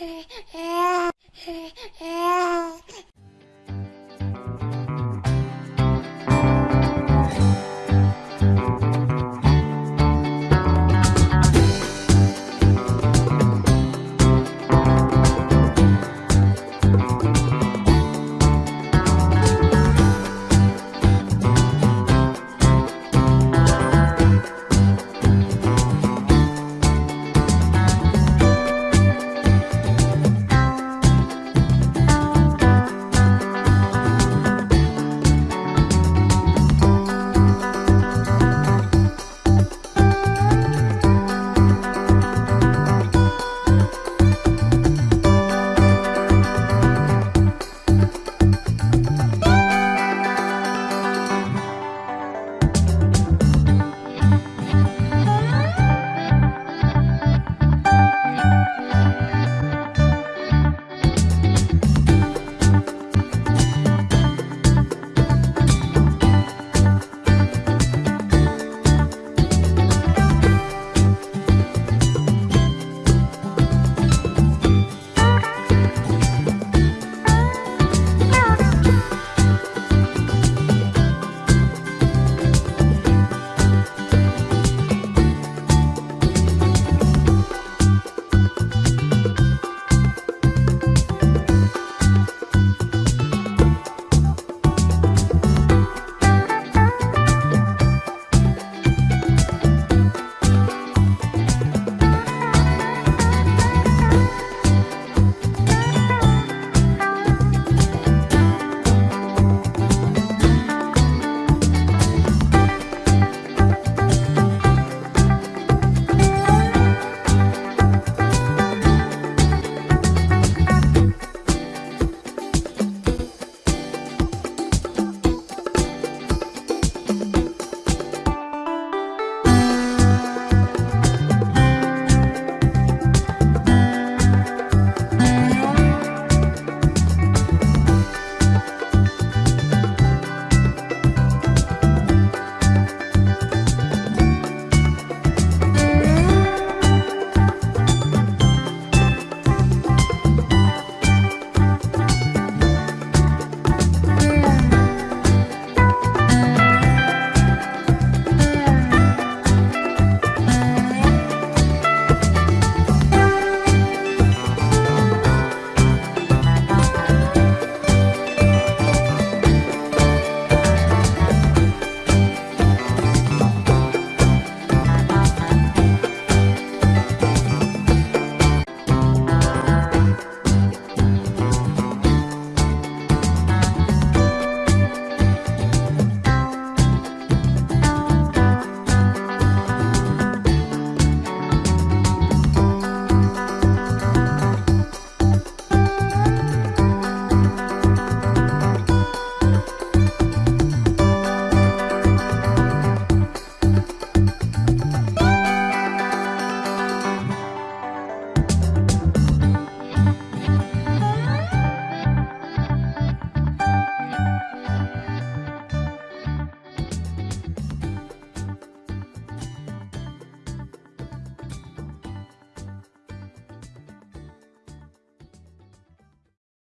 Hey, hey.